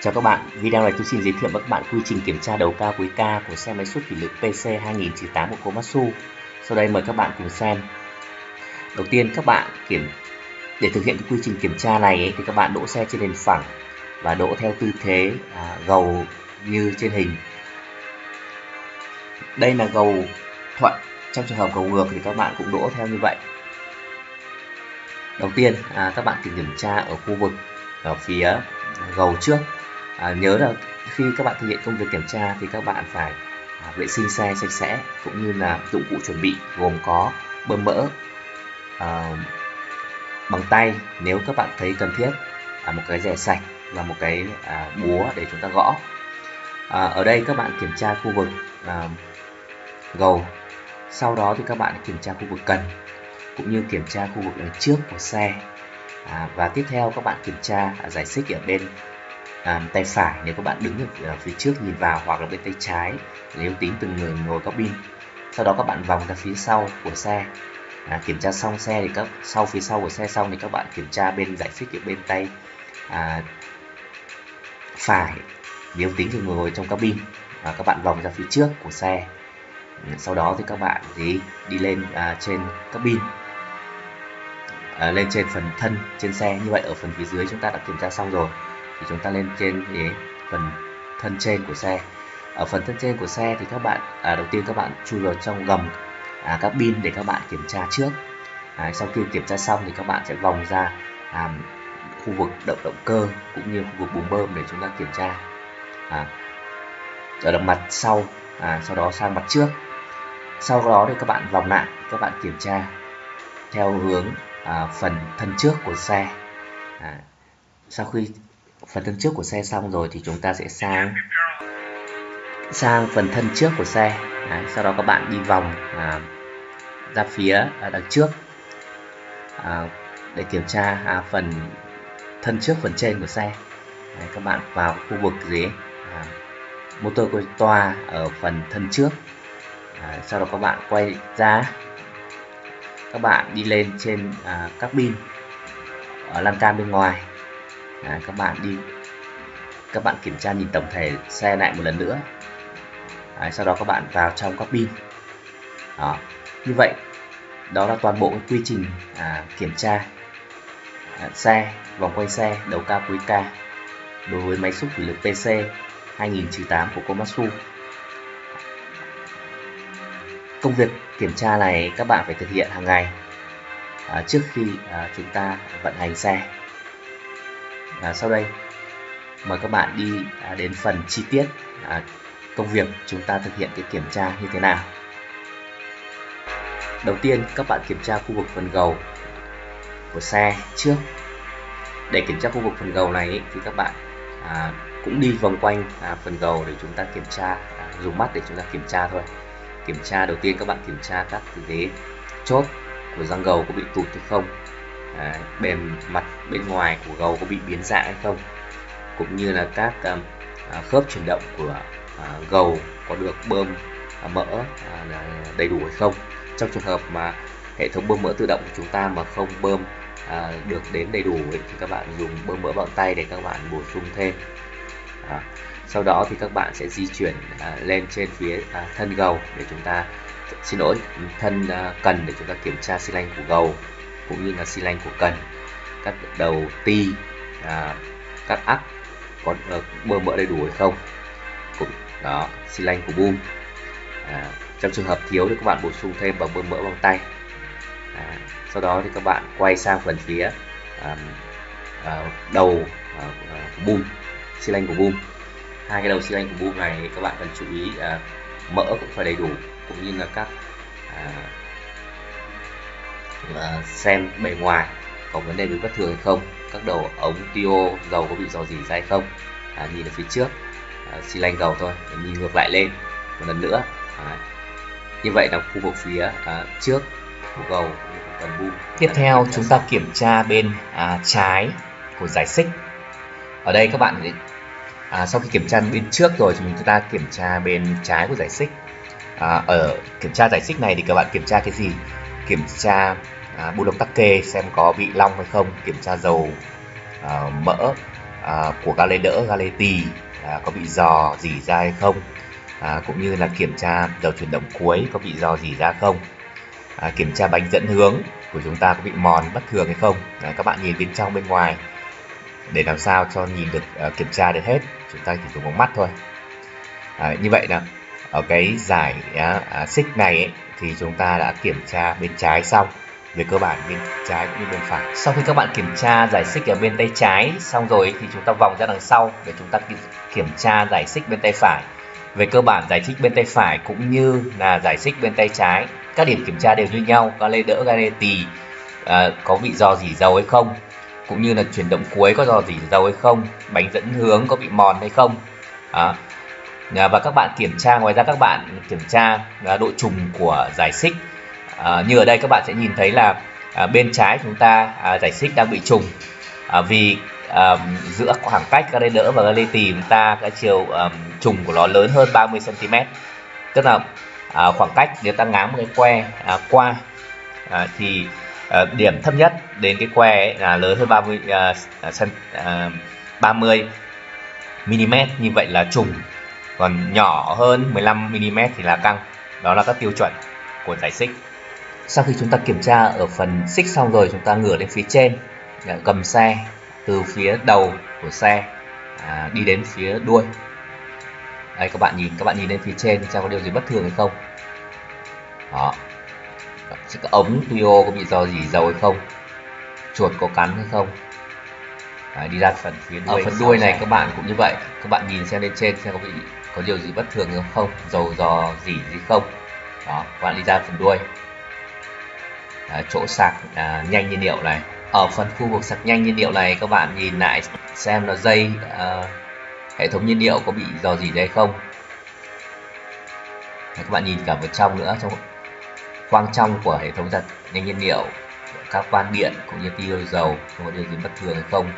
Chào các bạn, video này tôi xin giới thiệu với các bạn quy trình kiểm tra đầu cao cuối ca của xe máy xúc thủy lực PC 2008 của Komatsu. Sau đây mời các bạn cùng xem. Đầu tiên các bạn kiểm để thực hiện cái quy trình kiểm tra này ấy, thì các bạn đỗ xe trên nền phẳng và đỗ theo tư thế à, gầu như trên hình. Đây là gầu thuận, trong trường hợp gầu ngược thì các bạn cũng đỗ theo như vậy. Đầu tiên à, các bạn kiểm tra ở khu vực ở phía gầu trước à, nhớ là khi các bạn thực hiện công việc kiểm tra thì các bạn phải à, vệ sinh xe sạch sẽ cũng như là dụng cụ chuẩn bị gồm có bơm mỡ à, bằng tay nếu các bạn thấy cần thiết à, một cái rẻ sạch và một cái à, búa để chúng ta gõ. À, ở đây các bạn kiểm tra khu vực à, gầu sau đó thì các bạn kiểm tra khu vực cần cũng như kiểm tra khu vực đằng trước của xe. À, và tiếp theo các bạn kiểm tra à, giải xích ở bên à, tay phải nếu các bạn đứng ở ờ, phía trước nhìn vào hoặc là bên tay trái nếu tính từng người ngồi cabin. Sau đó các bạn vòng ra phía sau của xe. À, kiểm tra xong xe thì các sau phía sau của xe xong thì các bạn kiểm tra bên giải xích ở bên tay à, phải nếu tính từng người ngồi trong cabin và các bạn vòng ra phía trước của xe. Ừ, sau đó thì các bạn thì đi lên à, trên cabin. À, lên trên phần thân trên xe. Như vậy ở phần phía dưới chúng ta đã kiểm tra xong rồi thì chúng ta lên trên cái phần thân trên của xe. Ở phần thân trên của xe thì các bạn à, đầu tiên các bạn chui vào trong gầm à, các pin để các bạn kiểm tra trước. À, sau khi kiểm tra xong thì các bạn sẽ vòng ra à, khu vực động động cơ cũng như khu vực bùng bơm để chúng ta kiểm tra. À, ở đằng mặt sau à, sau đó sang mặt trước. Sau đó thì các bạn vòng lại các bạn kiểm tra theo hướng à, phần thân trước của xe. À, sau khi phần thân trước của xe xong rồi thì chúng ta sẽ sang sang phần thân trước của xe. Đấy, sau đó các bạn đi vòng à, ra phía à, đằng trước. À, để kiểm tra à, phần thân trước phần trên của xe. Đấy, các bạn vào khu vực gì? À, motor của toa ở phần thân trước. À, sau đó các bạn quay ra. Các bạn đi lên trên à, các pin ở lan can bên ngoài à, các bạn đi các bạn kiểm tra nhìn tổng thể xe lại một lần nữa. À, sau đó các bạn vào trong các pin. Đó như vậy đó là toàn bộ quy trình à, kiểm tra à, xe vòng quay xe đầu cao cuối ca đối với máy xúc thủy lực PC 2008 của Komatsu. Công việc kiểm tra này các bạn phải thực hiện hàng ngày à, trước khi à, chúng ta vận hành xe à, sau đây mời các bạn đi à, đến phần chi tiết à, công việc chúng ta thực hiện cái kiểm tra như thế nào. Đầu tiên các bạn kiểm tra khu vực phần gầu của xe trước. Để kiểm tra khu vực phần gầu này thì các bạn à, cũng đi vòng quanh à, phần gầu để chúng ta kiểm tra à, dùng mắt để chúng ta kiểm tra thôi. Kiểm tra đầu tiên các bạn kiểm tra các cái chốt của răng gầu có bị tụt hay không à, bề mặt bên ngoài của gầu có bị biến dạng hay không? Cũng như là các um, à, khớp chuyển động của à, gầu có được bơm à, mỡ à, đầy đủ hay không? Trong trường hợp mà hệ thống bơm mỡ tự động của chúng ta mà không bơm à, được đến đầy đủ ấy, thì các bạn dùng bơm mỡ bằng tay để các bạn bổ sung thêm. À, sau đó thì các bạn sẽ di chuyển à, lên trên phía à, thân gầu để chúng ta xin lỗi thân à, cần để chúng ta kiểm tra xi lanh của gầu cũng như là xi lanh của cần. Các đầu ti à, các ắc có ờ, uh, bơm mỡ đầy đủ hay không? Cũng đó xi lanh của boom à, trong trường hợp thiếu thì các bạn bổ sung thêm bằng bơm mỡ bằng tay. À, sau đó thì các bạn quay sang phần phía à, à, đầu à, của boom xi lanh của boom hai cái đầu xi lanh của boom này các bạn cần chú ý à, mỡ cũng phải đầy đủ cũng như là các à, xem bề ngoài có vấn đề gì bất thường hay không các đầu ống tiêu dầu có bị dò dỉ ra hay không. À, nhìn ở phía trước. À, xi lanh dầu thôi để nhìn ngược lại lên một lần nữa. À, như vậy là khu vực phía à, trước của gầu phần boom tiếp theo chúng ta kiểm tra bên à, trái của giải xích. Ở đây các bạn à, sau khi kiểm tra bên trước rồi thì chúng ta kiểm tra bên trái của giải xích. À, ở kiểm tra giải xích này thì các bạn kiểm tra cái gì kiểm tra à, bu lông tắc kê xem có bị long hay không kiểm tra dầu à, mỡ à, của ga lê đỡ ga lê tì à, có bị dò dỉ ra hay không à, cũng như là kiểm tra dầu chuyển động cuối có bị dò dỉ ra không à, kiểm tra bánh dẫn hướng của chúng ta có bị mòn bất thường hay không. À, các bạn nhìn bên trong bên ngoài để làm sao cho nhìn được à, kiểm tra được hết. Chúng ta chỉ dùng bằng mắt thôi. À, như vậy là ở cái giải uh, xích này ấy, thì chúng ta đã kiểm tra bên trái xong. Về cơ bản bên trái cũng như bên phải. Sau khi các bạn kiểm tra giải xích ở bên tay trái xong rồi thì chúng ta vòng ra đằng sau để chúng ta kiểm tra giải xích bên tay phải. Về cơ bản giải xích bên tay phải cũng như là giải xích bên tay trái các điểm kiểm tra đều như nhau. Có lê đỡ gare tì à, có bị do dỉ dầu hay không cũng như là chuyển động cuối có do dỉ dầu hay không bánh dẫn hướng có bị mòn hay không. À, Ờ, và các bạn kiểm tra ngoài ra các bạn kiểm tra à, độ trùng của giải xích. À, như ở đây các bạn sẽ nhìn thấy là à, bên trái chúng ta à, giải xích đang bị trùng. À, vì à, giữa khoảng cách ga lê đỡ và ga lê tì chúng ta cái chiều um, trùng của nó lớn hơn 30 cm tức là à, khoảng cách nếu ta ngáng một cái que à, qua à, thì à, điểm thấp nhất đến cái que ấy là lớn hơn 30 à, à, 30 à, mm như vậy là trùng còn nhỏ hơn 15 mm thì là căng. Đó là các tiêu chuẩn của giải xích. Sau khi chúng ta kiểm tra ở phần xích xong rồi chúng ta ngửa lên phía trên gầm xe từ phía đầu của xe à, đi đến phía đuôi. Đây các bạn nhìn các bạn nhìn lên phía trên xem có điều gì bất thường hay không. Đó. Cái ống tuyo có bị do gì dầu hay không? Chuột có cắn hay không? Đấy, đi ra phần phía đuôi ở phần đuôi này các bạn cũng như vậy. Các bạn nhìn xem lên trên xem có bị có điều gì bất thường hay không? Dầu dò gì gì không? Đó các bạn đi ra phần đuôi. À, chỗ sạc à, nhanh nhiên liệu này. Ở phần khu vực sạc nhanh nhiên liệu này các bạn nhìn lại xem là dây à, hệ thống nhiên liệu có bị dò gì hay không? Các bạn nhìn cả vào trong nữa trong quang trong của hệ thống giặt nhanh nhiên liệu các van điện cũng như tiêu dầu không có điều gì bất thường hay không?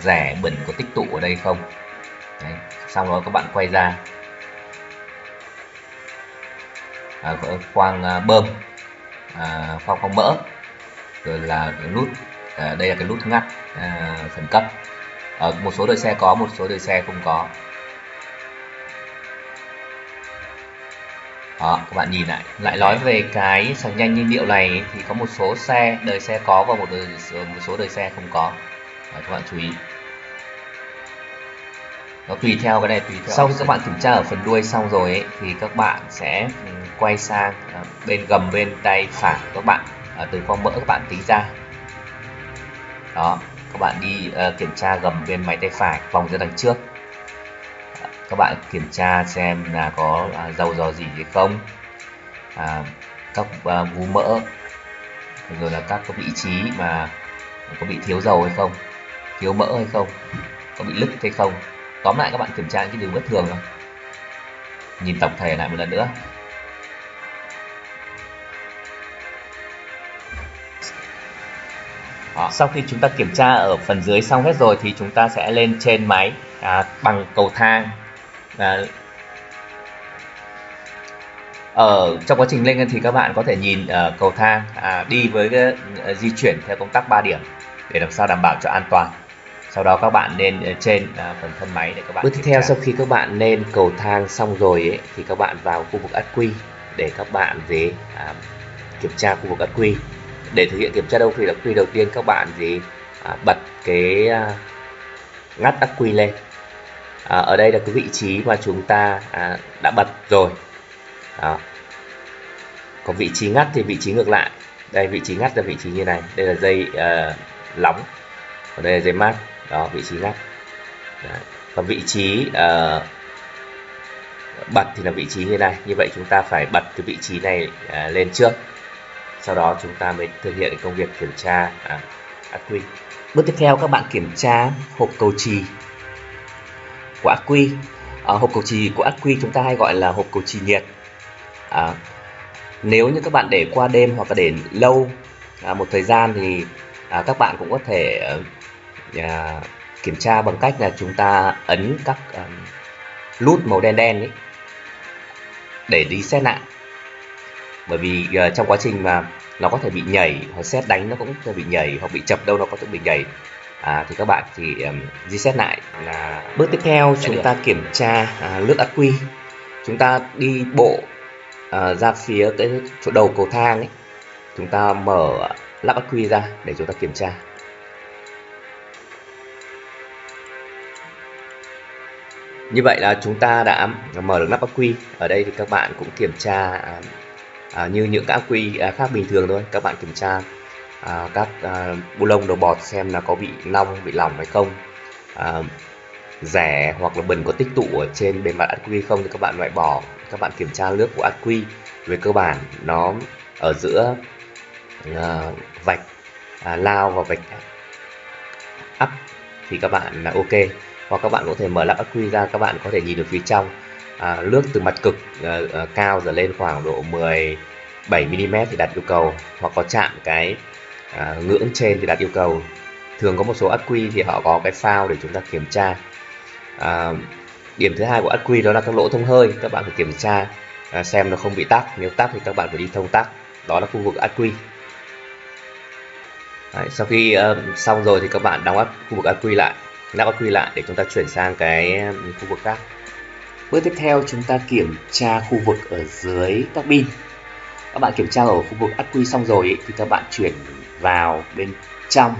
Rẻ bẩn có tích tụ ở đây không? Đấy xong đó các bạn quay ra. À, khoang à, bơm à, khoang khoang mỡ rồi là nút à, đây là cái nút ngắt à, khẩn cấp. Ở một số đời xe có một số đời xe không có. Đó các bạn nhìn lại. Lại nói về cái sạc nhanh nhiên liệu này thì có một số xe đời xe có và một đời một số đời xe không có. Đó, các bạn chú ý nó tùy theo cái này tùy theo sau khi các bạn kiểm tra ở phần đuôi xong rồi ấy, thì các bạn sẽ ừ, quay sang à, bên gầm bên tay phải các bạn à, từ khoang mỡ các bạn tính ra. Đó các bạn đi uh, kiểm tra gầm bên máy tay phải vòng ra đằng trước. Các bạn kiểm tra xem là có uh, dầu dò gì hay không. À, các uh, vú mỡ rồi là các cái vị trí mà có bị thiếu dầu hay không thiếu mỡ hay không có bị lứt hay không tóm lại các bạn kiểm tra những cái điều bất thường rồi nhìn tổng thể lại một lần nữa. Đó. Sau khi chúng ta kiểm tra ở phần dưới xong hết rồi thì chúng ta sẽ lên trên máy à, bằng cầu thang. À, ở trong quá trình lên thì các bạn có thể nhìn uh, cầu thang à, đi với cái, uh, di chuyển theo công tắc 3 điểm để làm sao đảm bảo cho an toàn sau đó các bạn lên uh, trên uh, phần thân máy để các bạn bước tiếp theo sau khi các bạn lên cầu thang xong rồi ấy, thì các bạn vào khu vực ắc quy để các bạn về uh, kiểm tra khu vực ắc quy. Để thực hiện kiểm tra đâu quy ắc quy đầu tiên các bạn gì à, bật cái à, ngắt ắc quy lên. À, ở đây là cái vị trí mà chúng ta à, đã bật rồi. Đó. còn vị trí ngắt thì vị trí ngược lại. Đây vị trí ngắt là vị trí như này. Đây là dây uh, lóng. Còn đây là dây mát đó vị trí ngắt Đấy. còn vị trí uh, bật thì là vị trí như này. Như vậy chúng ta phải bật cái vị trí này uh, lên trước. Sau đó chúng ta mới thực hiện công việc kiểm tra à, ắc quy. Bước tiếp theo các bạn kiểm tra hộp cầu trì của ác quy. À, hộp cầu trì của ác quy chúng ta hay gọi là hộp cầu trì nhiệt. À, nếu như các bạn để qua đêm hoặc là để lâu à, một thời gian thì à, các bạn cũng có thể à, kiểm tra bằng cách là chúng ta ấn các à, nút màu đen đen ấy để đi xét lại. Bởi vì uh, trong quá trình mà nó có thể bị nhảy hoặc xét đánh nó cũng có thể bị nhảy hoặc bị chập đâu nó có thể bị nhảy. À, thì các bạn chỉ um, reset lại là bước tiếp theo chúng ta kiểm tra à, lướt ắc quy. Chúng ta đi bộ à, ra phía cái chỗ đầu cầu thang ấy. Chúng ta mở lắp ắc quy ra để chúng ta kiểm tra như vậy là chúng ta đã mở được nắp ắc quy. Ở đây thì các bạn cũng kiểm tra à, à, như những ắc quy à, khác bình thường thôi. Các bạn kiểm tra à, các à, bu lông đầu bọt xem là có bị nong bị lỏng hay không. À, rẻ hoặc là bẩn có tích tụ ở trên bề mặt ắc quy không thì các bạn loại bỏ. Các bạn kiểm tra nước của ắc quy về cơ bản. Nó ở giữa à, vạch à, lao và vạch up thì các bạn là ok hoặc các bạn có thể mở lắp ắc quy ra các bạn có thể nhìn được phía trong. À, nước từ mặt cực à, à, cao trở lên khoảng độ 17 mm thì đặt yêu cầu. Hoặc có chạm cái à, ngưỡng trên thì đặt yêu cầu. Thường có một số ắc quy thì họ có cái phao để chúng ta kiểm tra. À, điểm thứ hai của ắc quy đó là các lỗ thông hơi các bạn phải kiểm tra à, xem nó không bị tắc. Nếu tắc thì các bạn phải đi thông tắc. Đó là khu vực ắc quy. Đấy, sau khi uh, xong rồi thì các bạn đóng ắc khu vực ắc quy lại lắp có quy lại để chúng ta chuyển sang cái um, khu vực khác. Bước tiếp theo chúng ta kiểm tra khu vực ở dưới các pin các bạn kiểm tra ở khu vực ắc quy xong rồi ý, thì các bạn chuyển vào bên trong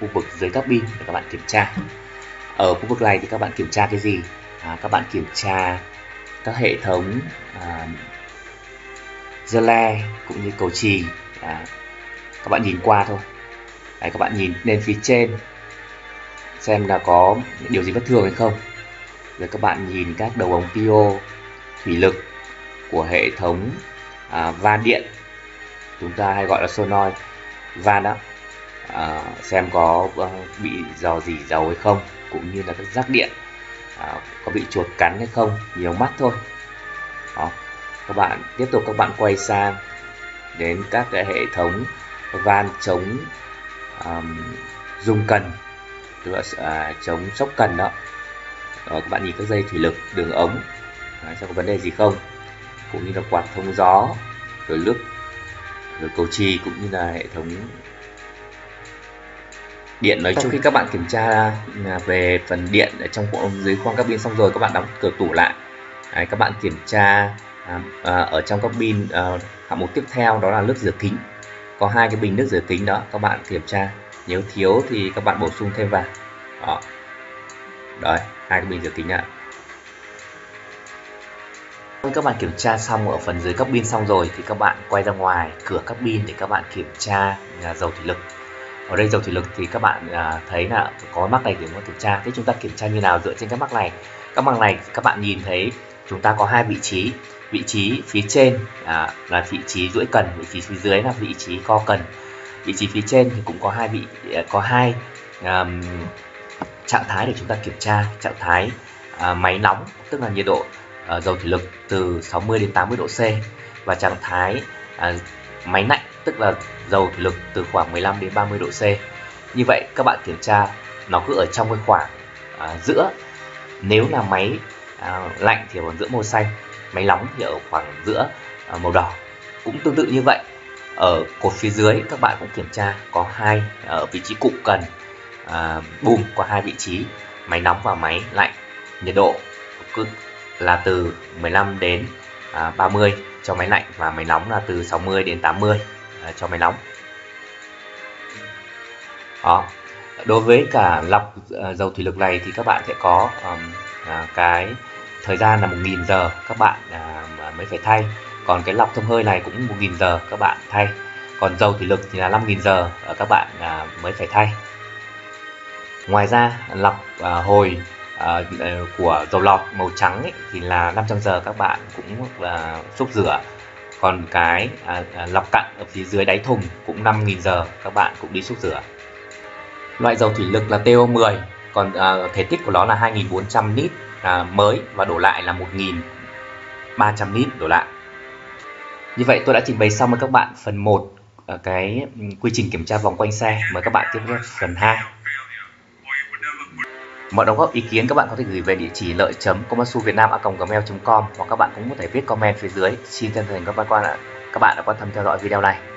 khu vực dưới các pin để các bạn kiểm tra. Ở khu vực này thì các bạn kiểm tra cái gì? À, các bạn kiểm tra các hệ thống à, dơ le cũng như cầu trì. À, các bạn nhìn qua thôi. Đấy, các bạn nhìn lên phía trên xem là có điều gì bất thường hay không. Rồi các bạn nhìn các đầu ống PO thủy lực của hệ thống à, van điện chúng ta hay gọi là solenoid van đó à, xem có ờ, bị dò dỉ dầu hay không cũng như là các rác điện à, có bị chuột cắn hay không nhiều mắt thôi. Đó các bạn tiếp tục các bạn quay sang đến các cái hệ thống van chống um, dung cần tức là à, chống sốc cần đó. Rồi các bạn nhìn các dây thủy lực đường ống. À, xem có vấn đề gì không. Cũng như là quạt thông gió rồi nước rồi cầu trì cũng như là hệ thống điện nói chung. Khi các bạn kiểm tra à, về phần điện ở trong dưới khoang cabin xong rồi các bạn đóng cửa tủ lại. Đấy, các bạn kiểm tra à, à, ở trong cabin à, hạng mục tiếp theo đó là nước rửa kính. Có hai cái bình nước rửa kính đó các bạn kiểm tra nếu thiếu thì các bạn bổ sung thêm vào. Đó. Đấy hai cái bình rửa kính ạ. Các bạn kiểm tra xong ở phần dưới các pin xong rồi thì các bạn quay ra ngoài cửa các pin để các bạn kiểm tra à, dầu thủy lực. Ở đây dầu thủy lực thì các bạn à, thấy là có mắc này thì chúng ta kiểm tra. Thế chúng ta kiểm tra như nào dựa trên các mắc này? Các mắc này các bạn nhìn thấy chúng ta có hai vị trí. Vị trí phía trên à, là vị trí duỗi cần vị trí phía dưới là vị trí co cần vị trí phía trên thì cũng có hai vị à, có hai um, trạng thái để chúng ta kiểm tra. Trạng thái uh, máy nóng tức là nhiệt độ uh, dầu thủy lực từ 60 đến 80 độ C và trạng thái uh, máy lạnh tức là dầu thủy lực từ khoảng 15 đến 30 độ C. Như vậy các bạn kiểm tra nó cứ ở trong cái khoảng uh, giữa. Nếu là máy uh, lạnh thì ở giữa màu xanh máy nóng thì ở khoảng giữa uh, màu đỏ. Cũng tương tự như vậy ở cột phía dưới các bạn cũng kiểm tra có hai ở vị trí cụm cần à, boom có hai vị trí máy nóng và máy lạnh nhiệt độ cứ là từ 15 đến à, 30 cho máy lạnh và máy nóng là từ 60 đến 80 à, cho máy nóng. Đó đối với cả lọc à, dầu thủy lực này thì các bạn sẽ có um, à, cái thời gian là 1.000 giờ các bạn à, mới phải thay còn cái lọc thông hơi này cũng 1.000 giờ các bạn thay. Còn dầu thủy lực thì là 5.000 giờ ờ, các bạn à, mới phải thay. Ngoài ra lọc à, hồi à, ờ, của dầu lọt màu trắng ấy, thì là 500 giờ các bạn cũng là xúc rửa. Còn cái à, à, lọc cặn ở phía dưới đáy thùng cũng 5.000 giờ các bạn cũng đi xúc rửa. Loại dầu thủy lực là TO10 còn à, thể tích của nó là 2.400 lít à, mới và đổ lại là 1.300 lít đổ lại như vậy tôi đã trình bày xong với các bạn phần 1 ở cái ừ, quy trình kiểm tra vòng quanh xe. Mời các bạn tiếp theo phần 2 mọi đóng góp ý kiến các bạn có thể gửi về địa chỉ lợi chấm gmail com hoặc các bạn cũng có thể viết comment phía dưới. Xin chân thành các bạn các bạn đã quan tâm theo dõi video này.